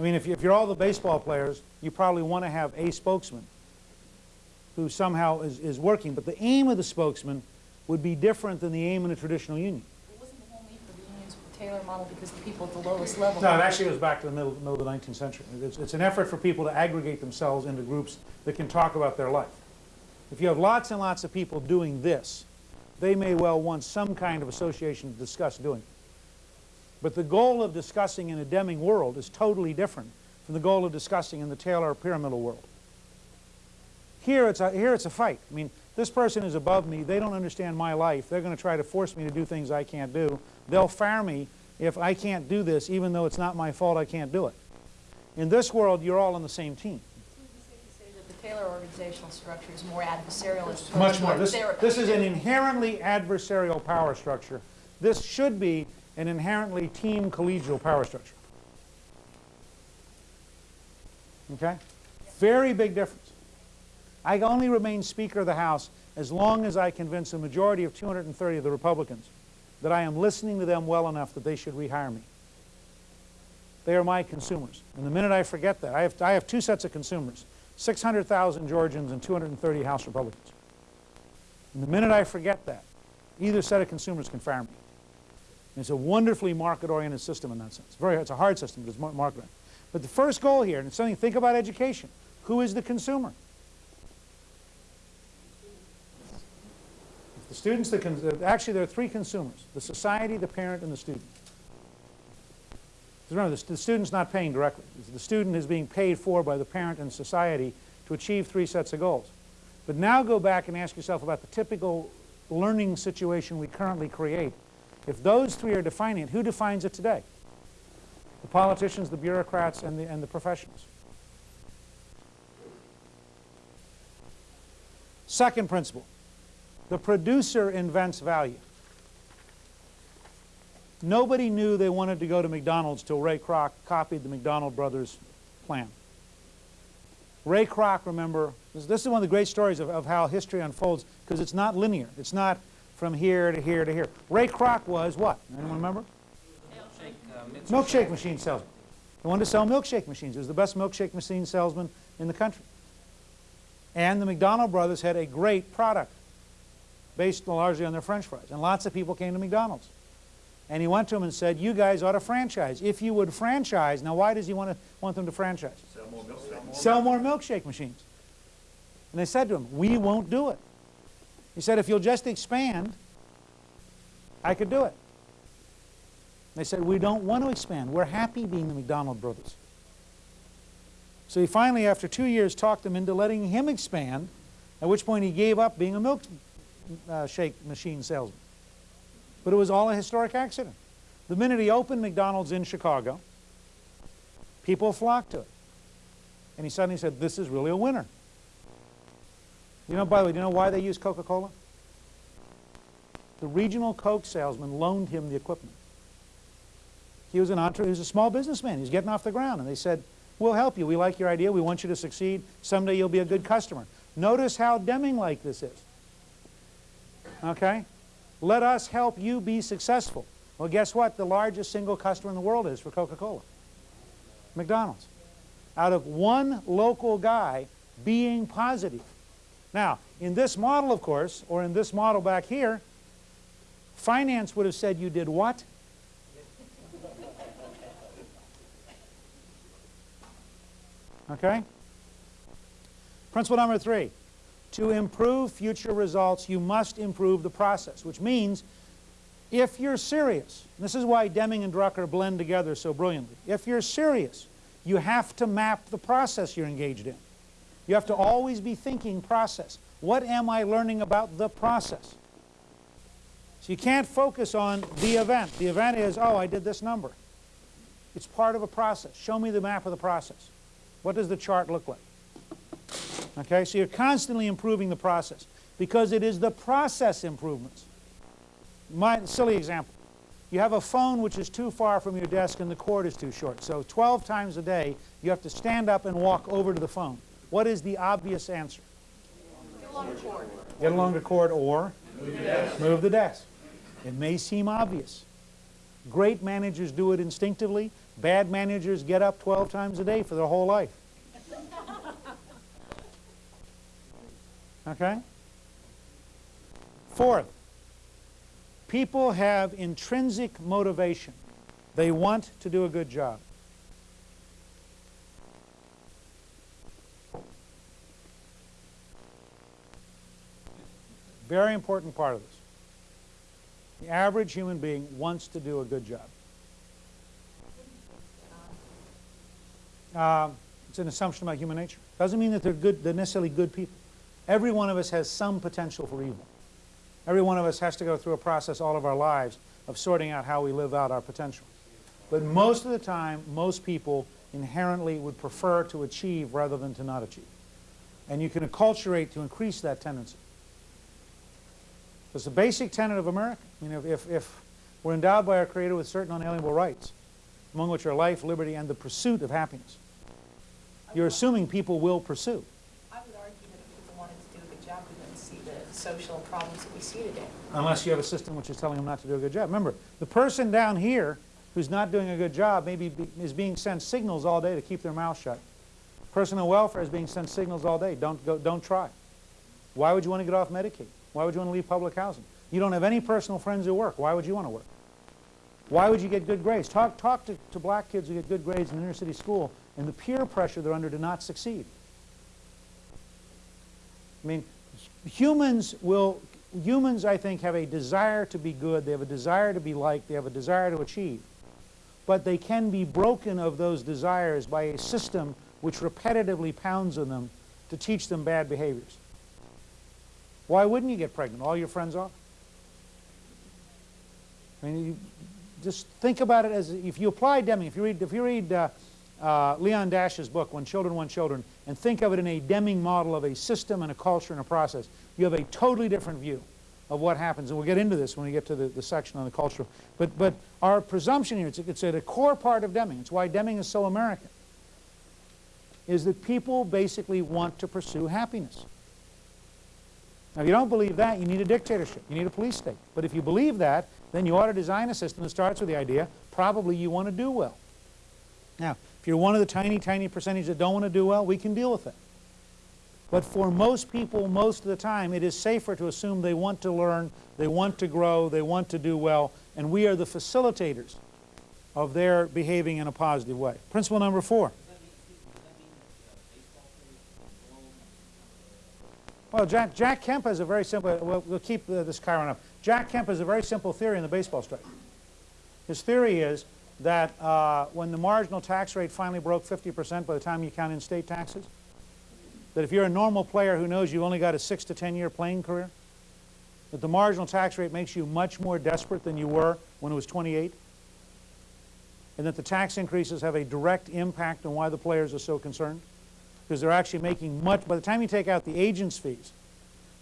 I mean, if, you, if you're all the baseball players, you probably want to have a spokesman who somehow is, is working. But the aim of the spokesman would be different than the aim in a traditional union. It wasn't the whole need for the unions with the Taylor model because the people at the lowest level? No, it actually goes back to the middle, middle of the 19th century. It's, it's an effort for people to aggregate themselves into groups that can talk about their life. If you have lots and lots of people doing this, they may well want some kind of association to discuss doing. But the goal of discussing in a Deming world is totally different from the goal of discussing in the Taylor pyramidal world. Here it's a, here it's a fight. I mean, this person is above me. They don't understand my life. They're going to try to force me to do things I can't do. They'll fire me if I can't do this, even though it's not my fault I can't do it. In this world, you're all on the same team. The Taylor organizational structure is more adversarial as Much more. This, this is an inherently adversarial power structure. This should be an inherently team collegial power structure. Okay? Very big difference. I only remain Speaker of the House as long as I convince a majority of 230 of the Republicans that I am listening to them well enough that they should rehire me. They are my consumers. And the minute I forget that, I have, I have two sets of consumers, 600,000 Georgians and 230 House Republicans. And the minute I forget that, either set of consumers can fire me. It's a wonderfully market-oriented system in that sense. Very, it's a hard system, but it's market-oriented. But the first goal here, and it's something, think about education. Who is the consumer? The students, that actually there are three consumers, the society, the parent, and the student. Remember, the, the student's not paying directly. The student is being paid for by the parent and society to achieve three sets of goals. But now go back and ask yourself about the typical learning situation we currently create. If those three are defining it, who defines it today? The politicians, the bureaucrats, and the, and the professionals. Second principle, the producer invents value. Nobody knew they wanted to go to McDonald's till Ray Kroc copied the McDonald brothers plan. Ray Kroc, remember, this, is one of the great stories of, of how history unfolds because it's not linear. It's not from here to here to here. Ray Kroc was what? Anyone remember? Milkshake, uh, Milkshake machine salesman. He wanted to sell milkshake machines. He was the best milkshake machine salesman in the country. And the McDonald brothers had a great product based largely on their french fries. And lots of people came to McDonald's. And he went to them and said, you guys ought to franchise. If you would franchise, now why does he want, to, want them to franchise? Sell more milkshake. Sell more milkshake machines. And they said to him, we won't do it. He said, if you'll just expand, I could do it. They said, we don't want to expand. We're happy being the McDonald brothers. So he finally, after two years, talked them into letting him expand, at which point he gave up being a milkshake uh, machine salesman. But it was all a historic accident. The minute he opened McDonald's in Chicago, people flocked to it. And he suddenly said, this is really a winner. You know, by the way, do you know why they use Coca-Cola? The regional Coke salesman loaned him the equipment. He was an entre he was a small businessman. He was getting off the ground. And they said, we'll help you. We like your idea. We want you to succeed. Someday you'll be a good customer. Notice how Deming-like this is. Okay? Let us help you be successful. Well, guess what? The largest single customer in the world is for Coca-Cola. McDonald's. Out of one local guy being positive. Now, in this model, of course, or in this model back here, finance would have said you did what? Okay? Principle number three. To improve future results, you must improve the process, which means if you're serious, this is why Deming and Drucker blend together so brilliantly. If you're serious, you have to map the process you're engaged in. You have to always be thinking process. What am I learning about the process? So you can't focus on the event. The event is, oh, I did this number. It's part of a process. Show me the map of the process. What does the chart look like? Okay, so you're constantly improving the process because it is the process improvements. My silly example. You have a phone which is too far from your desk and the cord is too short. So 12 times a day, you have to stand up and walk over to the phone. What is the obvious answer? Get along the cord. Get along the cord or move the desk. Move the desk. It may seem obvious. Great managers do it instinctively. Bad managers get up 12 times a day for their whole life. Okay? Fourth, people have intrinsic motivation. They want to do a good job. Very important part of this. The average human being wants to do a good job. Um, it's an assumption about human nature. Doesn't mean that they're good, they're necessarily good people. Every one of us has some potential for evil. Every one of us has to go through a process all of our lives of sorting out how we live out our potential. But most of the time, most people inherently would prefer to achieve rather than to not achieve. And you can acculturate to increase that tendency. It's the basic tenet of America. I mean, if, if, if we're endowed by our Creator with certain unalienable rights, among which are life, liberty, and the pursuit of happiness, you're assuming people will pursue. I would argue that if people wanted to do a good job, we wouldn't see the social problems that we see today. unless you have a system which is telling them not to do a good job. Remember, the person down here who's not doing a good job maybe be, is being sent signals all day to keep their mouth shut. Personal welfare is being sent signals all day. Don't go, don't try. Why would you want to get off Medicaid? Why would you want to leave public housing? You don't have any personal friends who work. Why would you want to work? Why would you get good grades? Talk, talk to, to black kids who get good grades in inner city school and the peer pressure they're under to not succeed. I mean, humans will, humans I think have a desire to be good, they have a desire to be liked, they have a desire to achieve. But they can be broken of those desires by a system which repetitively pounds on them to teach them bad behaviors. Why wouldn't you get pregnant? All your friends are. I mean, you just think about it as if you apply Deming, if you read, if you read uh, uh, Leon Dash's book, When Children Want Children, and think of it in a Deming model of a system and a culture and a process, you have a totally different view of what happens. And we'll get into this when we get to the, the section on the culture. But, but our presumption here, it's, it's at a core part of Deming, it's why Deming is so American, is that people basically want to pursue happiness. Now, if you don't believe that, you need a dictatorship. You need a police state. But if you believe that, then you ought to design a system that starts with the idea, probably you want to do well. Now, if you're one of the tiny, tiny percentage that don't want to do well, we can deal with that. But for most people, most of the time, it is safer to assume they want to learn, they want to grow, they want to do well, and we are the facilitators of their behaving in a positive way. Principle number four. Well, Jack, Jack Kemp has a very simple, we'll, we'll keep uh, this chyron up. Jack Kemp has a very simple theory in the baseball strike. His theory is that uh, when the marginal tax rate finally broke 50% by the time you count in state taxes, that if you're a normal player who knows you've only got a six to 10 year playing career, that the marginal tax rate makes you much more desperate than you were when it was 28, and that the tax increases have a direct impact on why the players are so concerned because they're actually making much, by the time you take out the agent's fees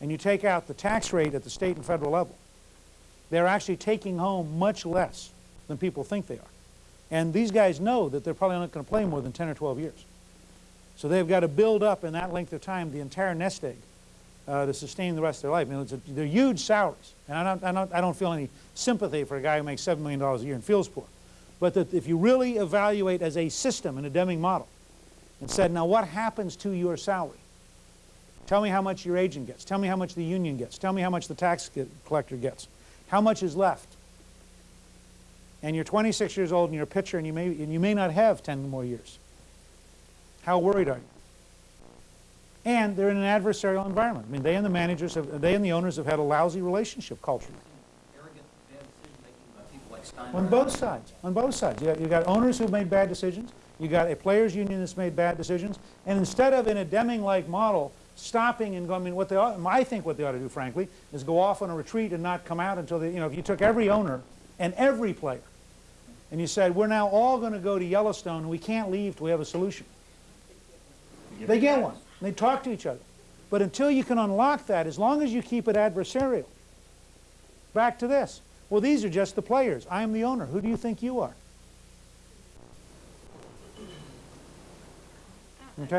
and you take out the tax rate at the state and federal level, they're actually taking home much less than people think they are. And these guys know that they're probably not going to play more than 10 or 12 years. So they've got to build up in that length of time the entire nest egg uh, to sustain the rest of their life. I mean, a, they're huge salaries. And I don't, I, don't, I don't feel any sympathy for a guy who makes $7 million a year and feels poor. But that if you really evaluate as a system in a Deming model, and said, now what happens to your salary? Tell me how much your agent gets. Tell me how much the union gets. Tell me how much the tax collector gets. How much is left? And you're 26 years old and you're a pitcher and you may, and you may not have 10 more years. How worried are you? And they're in an adversarial environment. I mean, they and the managers, have, they and the owners have had a lousy relationship culturally. Arrogant, bad decision-making by people like. On both sides, on both sides. You got, you got owners who've made bad decisions. You got a players union that's made bad decisions. And instead of in a Deming-like model, stopping and going, I mean, what they ought, I think what they ought to do, frankly, is go off on a retreat and not come out until they, you know, if you took every owner and every player and you said, we're now all going to go to Yellowstone and we can't leave till we have a solution. They get one. They talk to each other. But until you can unlock that, as long as you keep it adversarial, back to this. Well, these are just the players. I'm the owner. Who do you think you are? Okay?